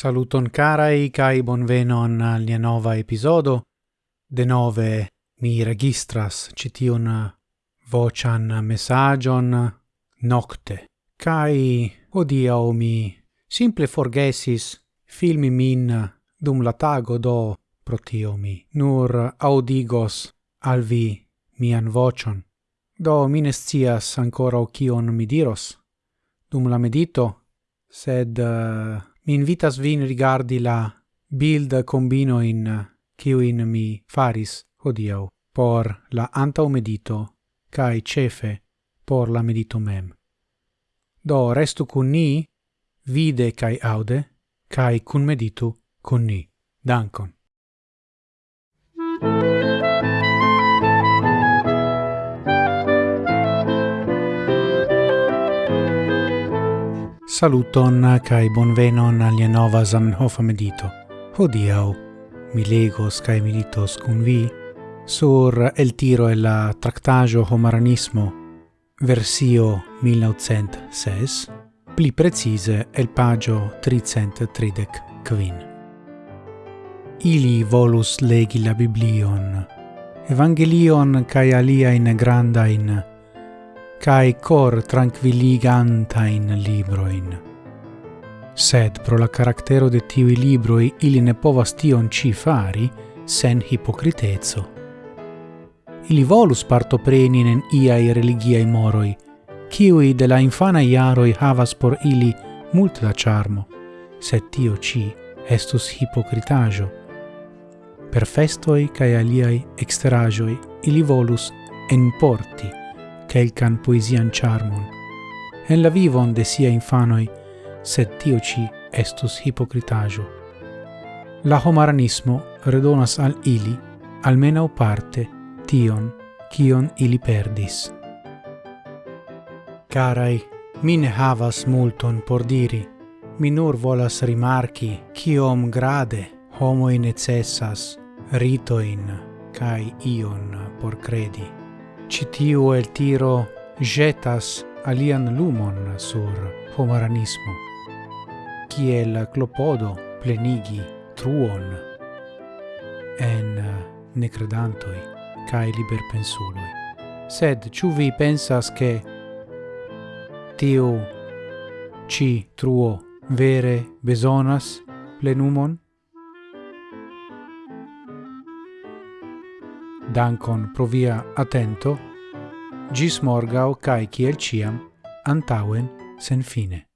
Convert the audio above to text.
Saluton carai kai bonvenon al nia nova episodo. De nove mi registras citiun vocian messagion nocte. Kai hodiau mi simple forgesis filmi min dum la tago do protio mi nur audigos al vi mian vocion. Do mi ancora o ancora kion mi diros dum la medito, sed uh, mi invitas vin rigardi la build combino in kiuin mi faris hodiau por la anta medito kai cefe por la medito mem. Do restu cun ni, vide kai aude, kai cun meditu cun ni. Dankon. Saluton kai bonvenon al nova Zamenhof medito. Hodiau mi legos kai militos kun vi sur el tiro e la tractajo homaranismo versio 1906 pli precise el pagio 330 quin. Ili volus legi la Biblion, Evangelion kai alia in granda in cae cor tranquilligantain libroin. Sed pro la caractero de tivi libroi ili ne povas tion ci fari sen hipocritezzo. Ili volus partoprenin nen iai religiai moroi, ciui de la infana iaroi havas por ili mult da charmo, sed tio ci estus hipocritajo. Per festoi cae aliai exterajoi ili volus enporti quelcan poesian charmon, en la vivon de sia infanoi, sed tio ci estus hipocritajo. La homaranismo redonas al ili, almenau parte, tion, kion ili perdis. Carai, mi ne havas multon por diri, mi nur volas rimarci, kiom grade homoi necessas ritoin cae ion por credi citiu el tiro jetas alian lumon sur homaranismo, kiel clopodo plenigi truon en necredantoi cae liberpensuloi. Sed, ciu vi pensas che tiu ci truo vere besonas plenumon? dankon pro via atento, gis morgau cae ciel ciam, antauen sen fine.